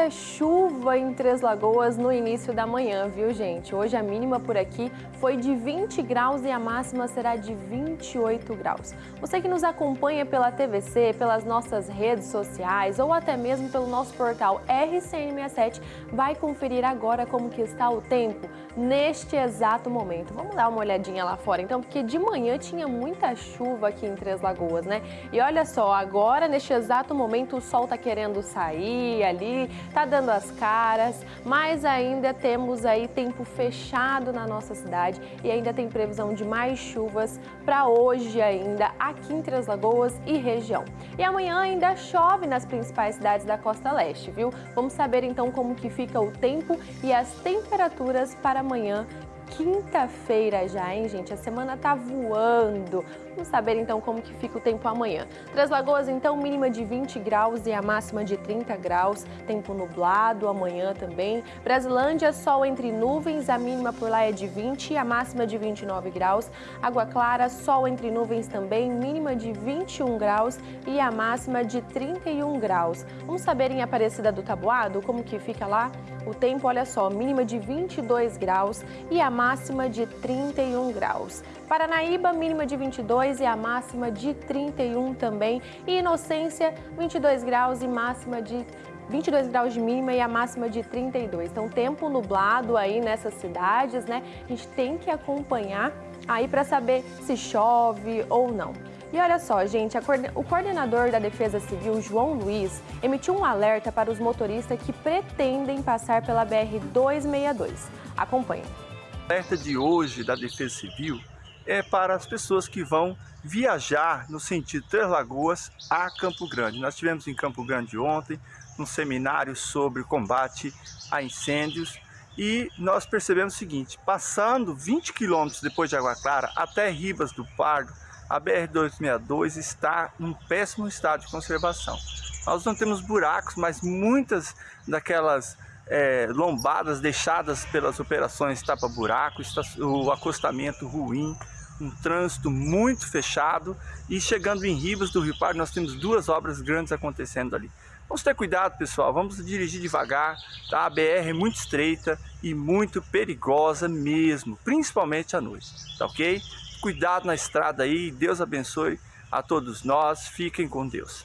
muita chuva em Três Lagoas no início da manhã, viu gente? Hoje a mínima por aqui foi de 20 graus e a máxima será de 28 graus. Você que nos acompanha pela TVC, pelas nossas redes sociais ou até mesmo pelo nosso portal RCN67 vai conferir agora como que está o tempo neste exato momento. Vamos dar uma olhadinha lá fora então, porque de manhã tinha muita chuva aqui em Três Lagoas, né? E olha só, agora neste exato momento o sol está querendo sair ali, tá dando as caras, mas ainda temos aí tempo fechado na nossa cidade e ainda tem previsão de mais chuvas para hoje ainda aqui em Três Lagoas e região. E amanhã ainda chove nas principais cidades da costa leste, viu? Vamos saber então como que fica o tempo e as temperaturas para amanhã quinta-feira já, hein, gente? A semana tá voando. Vamos saber então como que fica o tempo amanhã. Três Lagoas, então, mínima de 20 graus e a máxima de 30 graus. Tempo nublado amanhã também. Brasilândia, sol entre nuvens, a mínima por lá é de 20 e a máxima de 29 graus. Água Clara, sol entre nuvens também, mínima de 21 graus e a máxima de 31 graus. Vamos saber em Aparecida do Tabuado como que fica lá? O tempo, olha só, mínima de 22 graus e a máxima de 31 graus. Paranaíba, mínima de 22 e a máxima de 31 também. E Inocência, 22 graus e máxima de 22 graus de mínima e a máxima de 32. Então, tempo nublado aí nessas cidades, né? A gente tem que acompanhar aí para saber se chove ou não. E olha só, gente, o coordenador da Defesa Civil, João Luiz, emitiu um alerta para os motoristas que pretendem passar pela BR-262. Acompanhe. Alerta de hoje da Defesa Civil é para as pessoas que vão viajar no sentido Três Lagoas a Campo Grande. Nós tivemos em Campo Grande ontem um seminário sobre combate a incêndios e nós percebemos o seguinte, passando 20 quilômetros depois de Água Clara até Ribas do Pardo, a BR-262 está em péssimo estado de conservação. Nós não temos buracos, mas muitas daquelas é, lombadas deixadas pelas operações tapa-buraco, o acostamento ruim, um trânsito muito fechado e chegando em Ribas do Rio Pardo nós temos duas obras grandes acontecendo ali. Vamos ter cuidado pessoal, vamos dirigir devagar, tá? a BR é muito estreita e muito perigosa mesmo, principalmente à noite, tá ok? Cuidado na estrada aí, Deus abençoe a todos nós, fiquem com Deus.